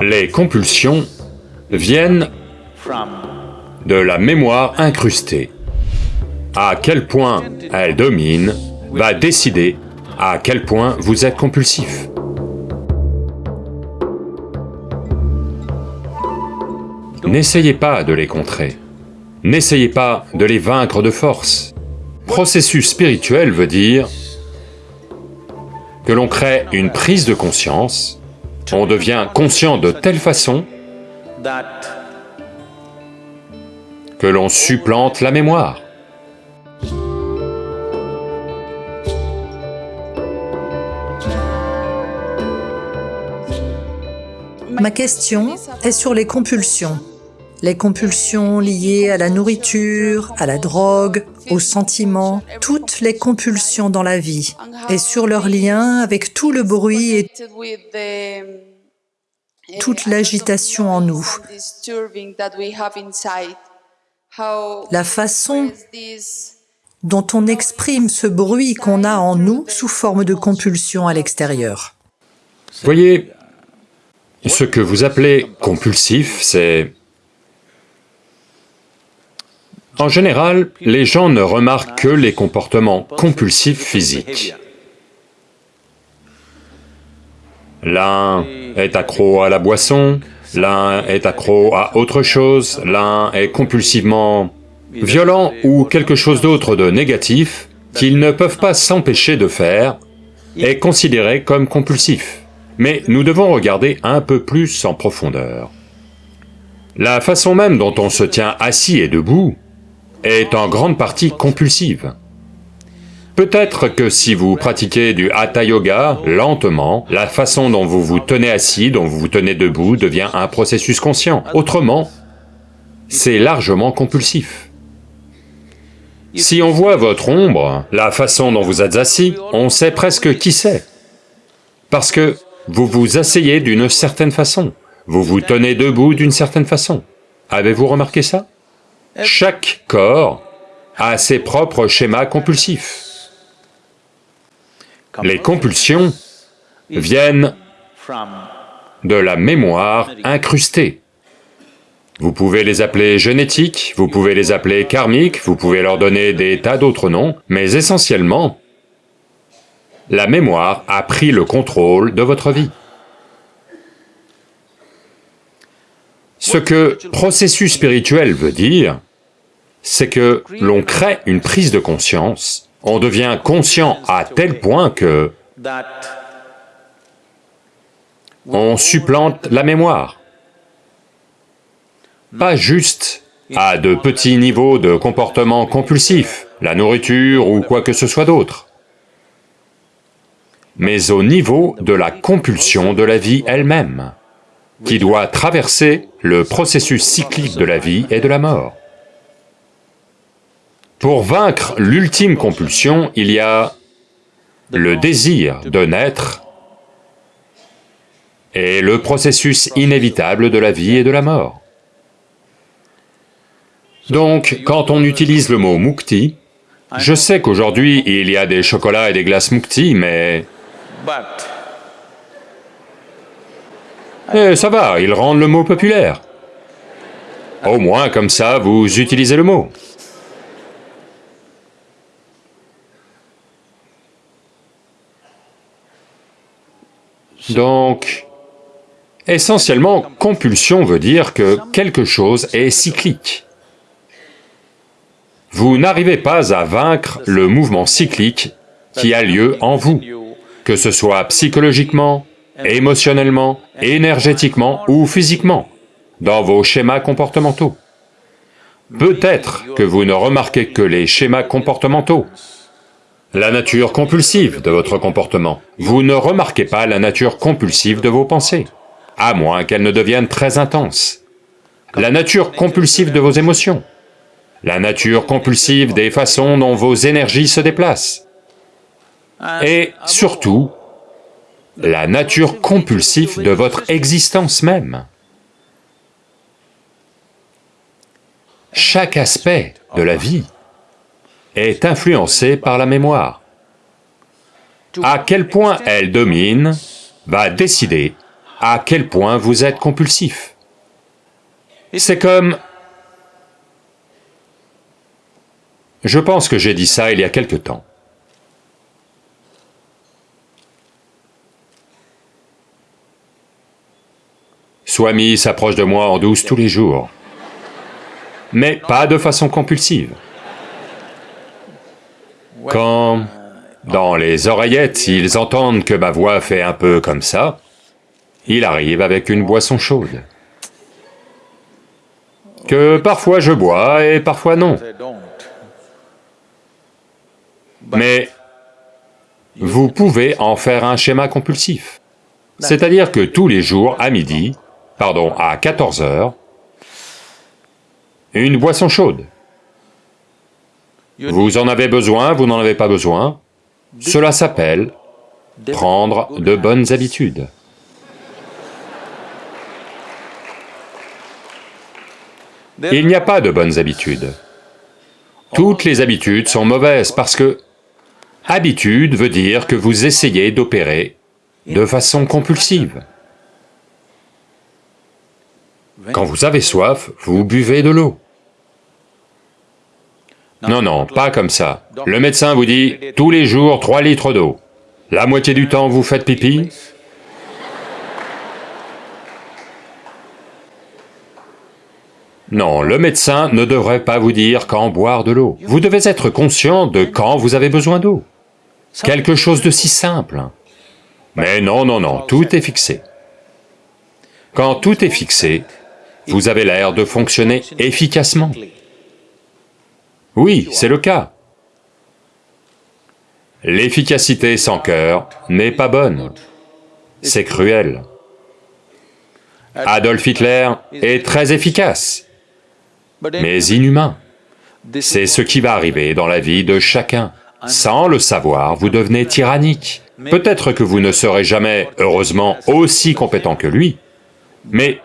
Les compulsions viennent de la mémoire incrustée. À quel point elle domine va décider à quel point vous êtes compulsif. N'essayez pas de les contrer. N'essayez pas de les vaincre de force. Processus spirituel veut dire que l'on crée une prise de conscience, on devient conscient de telle façon que l'on supplante la mémoire. Ma question est sur les compulsions. Les compulsions liées à la nourriture, à la drogue, aux sentiments, toutes les compulsions dans la vie, et sur leur lien avec tout le bruit et toute l'agitation en nous. La façon dont on exprime ce bruit qu'on a en nous sous forme de compulsion à l'extérieur. Voyez, ce que vous appelez compulsif, c'est... En général, les gens ne remarquent que les comportements compulsifs physiques. L'un est accro à la boisson, l'un est accro à autre chose, l'un est compulsivement violent ou quelque chose d'autre de négatif qu'ils ne peuvent pas s'empêcher de faire, est considéré comme compulsif. Mais nous devons regarder un peu plus en profondeur. La façon même dont on se tient assis et debout est en grande partie compulsive. Peut-être que si vous pratiquez du Hatha Yoga, lentement, la façon dont vous vous tenez assis, dont vous vous tenez debout devient un processus conscient. Autrement, c'est largement compulsif. Si on voit votre ombre, la façon dont vous êtes assis, on sait presque qui c'est. Parce que vous vous asseyez d'une certaine façon, vous vous tenez debout d'une certaine façon. Avez-vous remarqué ça? Chaque corps a ses propres schémas compulsifs. Les compulsions viennent de la mémoire incrustée. Vous pouvez les appeler génétiques, vous pouvez les appeler karmiques, vous pouvez leur donner des tas d'autres noms, mais essentiellement, la mémoire a pris le contrôle de votre vie. Ce que processus spirituel veut dire, c'est que l'on crée une prise de conscience, on devient conscient à tel point que on supplante la mémoire. Pas juste à de petits niveaux de comportement compulsif, la nourriture ou quoi que ce soit d'autre mais au niveau de la compulsion de la vie elle-même, qui doit traverser le processus cyclique de la vie et de la mort. Pour vaincre l'ultime compulsion, il y a le désir de naître et le processus inévitable de la vie et de la mort. Donc, quand on utilise le mot mukti, je sais qu'aujourd'hui il y a des chocolats et des glaces mukti, mais eh, ça va, ils rendent le mot populaire. Au moins, comme ça, vous utilisez le mot. Donc, essentiellement, compulsion veut dire que quelque chose est cyclique. Vous n'arrivez pas à vaincre le mouvement cyclique qui a lieu en vous que ce soit psychologiquement, émotionnellement, énergétiquement ou physiquement, dans vos schémas comportementaux. Peut-être que vous ne remarquez que les schémas comportementaux, la nature compulsive de votre comportement. Vous ne remarquez pas la nature compulsive de vos pensées, à moins qu'elles ne deviennent très intenses. La nature compulsive de vos émotions, la nature compulsive des façons dont vos énergies se déplacent, et surtout, la nature compulsive de votre existence même. Chaque aspect de la vie est influencé par la mémoire. À quel point elle domine va décider à quel point vous êtes compulsif. C'est comme... Je pense que j'ai dit ça il y a quelque temps. Swami s'approche de moi en douce tous les jours, mais pas de façon compulsive. Quand, dans les oreillettes, ils entendent que ma voix fait un peu comme ça, il arrive avec une boisson chaude, que parfois je bois et parfois non. Mais vous pouvez en faire un schéma compulsif. C'est-à-dire que tous les jours, à midi, pardon, à 14 heures, une boisson chaude. Vous en avez besoin, vous n'en avez pas besoin, cela s'appelle prendre de bonnes habitudes. Il n'y a pas de bonnes habitudes. Toutes les habitudes sont mauvaises parce que habitude veut dire que vous essayez d'opérer de façon compulsive. Quand vous avez soif, vous buvez de l'eau. Non, non, pas comme ça. Le médecin vous dit, tous les jours, 3 litres d'eau. La moitié du temps, vous faites pipi. Non, le médecin ne devrait pas vous dire quand boire de l'eau. Vous devez être conscient de quand vous avez besoin d'eau. Quelque chose de si simple. Mais non, non, non, tout est fixé. Quand tout est fixé, vous avez l'air de fonctionner efficacement. Oui, c'est le cas. L'efficacité sans cœur n'est pas bonne, c'est cruel. Adolf Hitler est très efficace, mais inhumain. C'est ce qui va arriver dans la vie de chacun. Sans le savoir, vous devenez tyrannique. Peut-être que vous ne serez jamais, heureusement, aussi compétent que lui, mais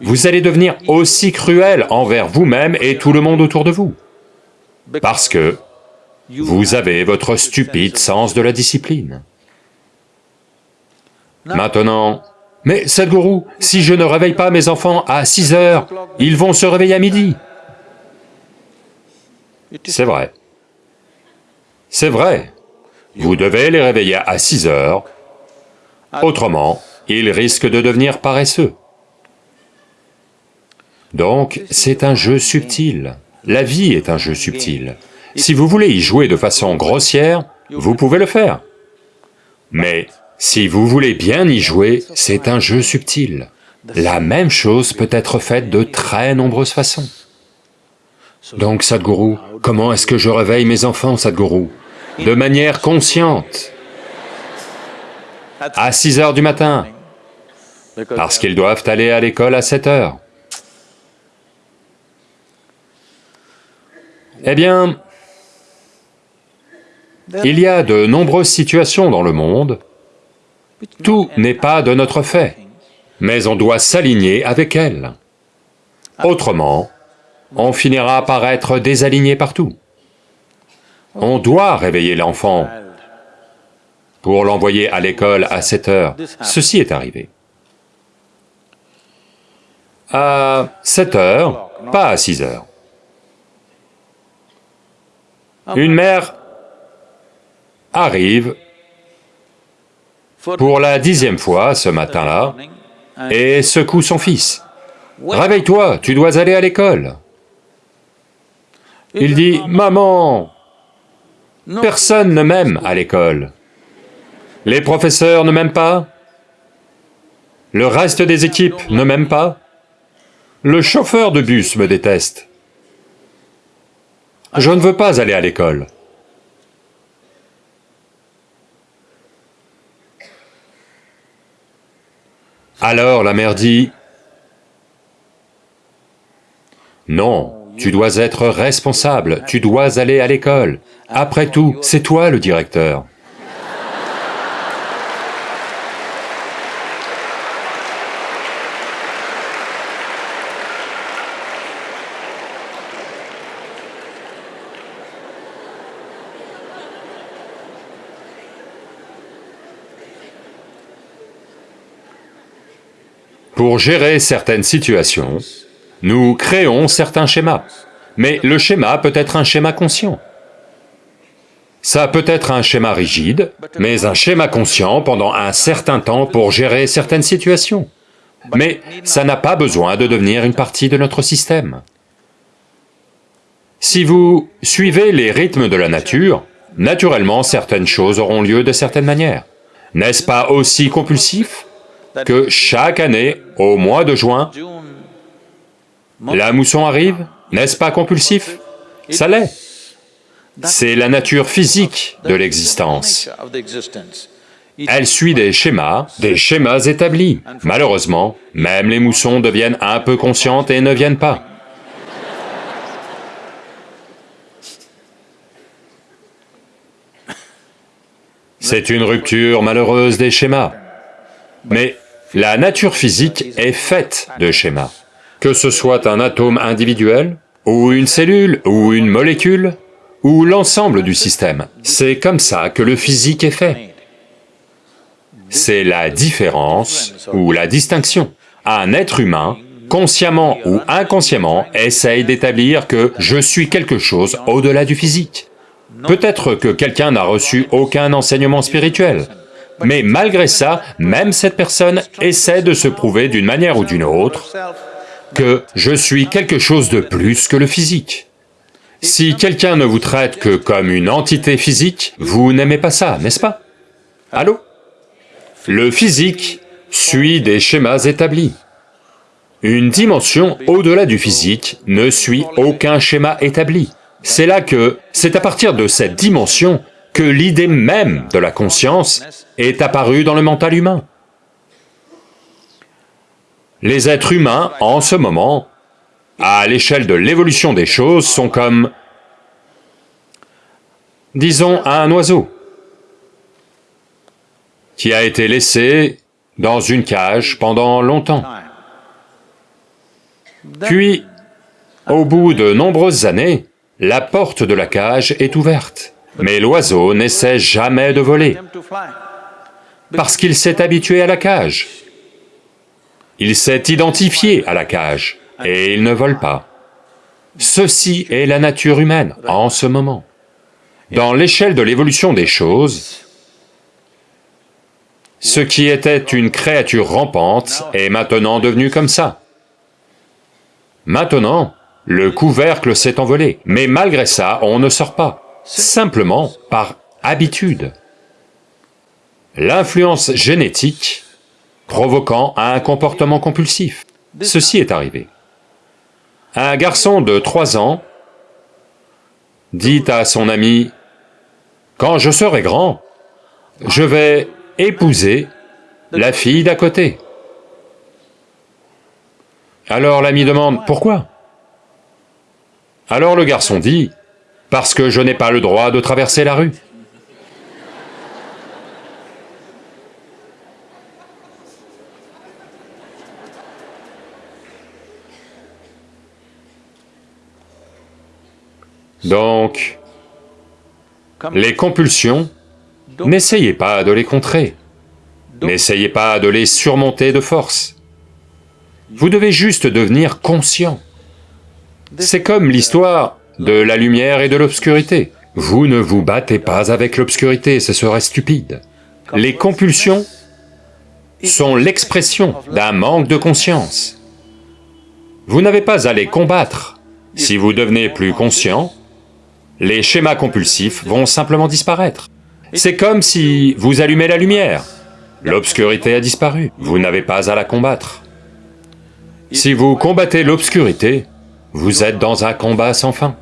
vous allez devenir aussi cruel envers vous-même et tout le monde autour de vous. Parce que vous avez votre stupide sens de la discipline. Maintenant, mais Sadhguru, si je ne réveille pas mes enfants à 6 heures, ils vont se réveiller à midi. C'est vrai. C'est vrai. Vous devez les réveiller à 6 heures, autrement, ils risquent de devenir paresseux. Donc, c'est un jeu subtil. La vie est un jeu subtil. Si vous voulez y jouer de façon grossière, vous pouvez le faire. Mais si vous voulez bien y jouer, c'est un jeu subtil. La même chose peut être faite de très nombreuses façons. Donc Sadhguru, comment est-ce que je réveille mes enfants, Sadhguru? De manière consciente, à 6 heures du matin, parce qu'ils doivent aller à l'école à 7 heures. Eh bien, il y a de nombreuses situations dans le monde, tout n'est pas de notre fait, mais on doit s'aligner avec elles. Autrement, on finira par être désaligné partout. On doit réveiller l'enfant pour l'envoyer à l'école à 7 heures. Ceci est arrivé. À 7 heures, pas à 6 heures. Une mère arrive pour la dixième fois ce matin-là et secoue son fils. « Réveille-toi, tu dois aller à l'école. » Il dit, « Maman, personne ne m'aime à l'école. Les professeurs ne m'aiment pas, le reste des équipes ne m'aiment pas, le chauffeur de bus me déteste. Je ne veux pas aller à l'école. Alors la mère dit, non, tu dois être responsable, tu dois aller à l'école. Après tout, c'est toi le directeur. Pour gérer certaines situations, nous créons certains schémas, mais le schéma peut être un schéma conscient. Ça peut être un schéma rigide, mais un schéma conscient pendant un certain temps pour gérer certaines situations. Mais ça n'a pas besoin de devenir une partie de notre système. Si vous suivez les rythmes de la nature, naturellement certaines choses auront lieu de certaines manières. N'est-ce pas aussi compulsif? Que chaque année, au mois de juin, la mousson arrive N'est-ce pas compulsif? Ça l'est. C'est la nature physique de l'existence. Elle suit des schémas, des schémas établis. Malheureusement, même les moussons deviennent un peu conscientes et ne viennent pas. C'est une rupture malheureuse des schémas. Mais la nature physique est faite de schémas. Que ce soit un atome individuel, ou une cellule, ou une molécule, ou l'ensemble du système. C'est comme ça que le physique est fait. C'est la différence ou la distinction. Un être humain, consciemment ou inconsciemment, essaye d'établir que je suis quelque chose au-delà du physique. Peut-être que quelqu'un n'a reçu aucun enseignement spirituel, mais malgré ça, même cette personne essaie de se prouver d'une manière ou d'une autre que je suis quelque chose de plus que le physique. Si quelqu'un ne vous traite que comme une entité physique, vous n'aimez pas ça, n'est-ce pas? Allô? Le physique suit des schémas établis. Une dimension au-delà du physique ne suit aucun schéma établi. C'est là que, c'est à partir de cette dimension que l'idée même de la conscience est apparue dans le mental humain. Les êtres humains, en ce moment, à l'échelle de l'évolution des choses, sont comme, disons, un oiseau qui a été laissé dans une cage pendant longtemps. Puis, au bout de nombreuses années, la porte de la cage est ouverte. Mais l'oiseau n'essaie jamais de voler, parce qu'il s'est habitué à la cage. Il s'est identifié à la cage, et il ne vole pas. Ceci est la nature humaine en ce moment. Dans l'échelle de l'évolution des choses, ce qui était une créature rampante est maintenant devenu comme ça. Maintenant, le couvercle s'est envolé, mais malgré ça, on ne sort pas simplement par habitude. L'influence génétique provoquant un comportement compulsif. Ceci est arrivé. Un garçon de trois ans dit à son ami, « Quand je serai grand, je vais épouser la fille d'à côté. » Alors l'ami demande, « Pourquoi ?» Alors le garçon dit, parce que je n'ai pas le droit de traverser la rue. Donc, les compulsions, n'essayez pas de les contrer, n'essayez pas de les surmonter de force. Vous devez juste devenir conscient. C'est comme l'histoire de la lumière et de l'obscurité. Vous ne vous battez pas avec l'obscurité, ce serait stupide. Les compulsions sont l'expression d'un manque de conscience. Vous n'avez pas à les combattre. Si vous devenez plus conscient, les schémas compulsifs vont simplement disparaître. C'est comme si vous allumez la lumière. L'obscurité a disparu, vous n'avez pas à la combattre. Si vous combattez l'obscurité, vous êtes dans un combat sans fin.